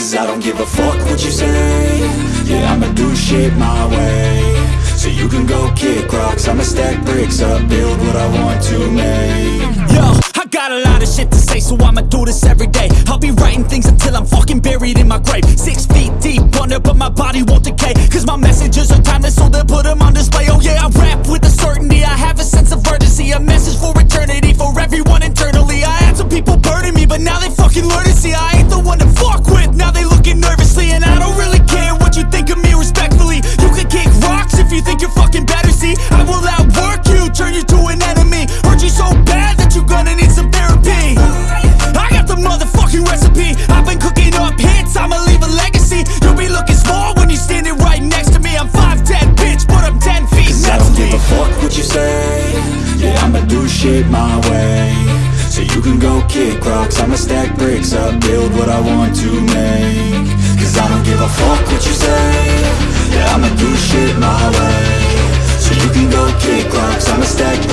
Cause I don't give a fuck what you say Yeah, I'ma do shit my way So you can go kick rocks I'ma stack bricks up Build what I want to make Yo, I got a lot of shit to say, so I'ma do this every day. I'll be writing things until I'm fucking buried in my grave. Six feet deep under, but my body won't decay. Cause my messages are timeless, so they'll put them on display. Oh yeah, I rap with a you think you're fucking better, see. I will outwork you, turn you to an enemy. Hurt you so bad that you're gonna need some therapy. I got the motherfucking recipe. I've been cooking up hits, I'ma leave a legacy. You'll be looking small when you're standing right next to me. I'm 5'10, bitch, but I'm 10 feet Cause I don't give a fuck what you say Yeah, I'ma do shit my way So you can go kick rocks I'ma stack bricks up Build what I want to make Cause I don't give you can go kick rocks I'ma stack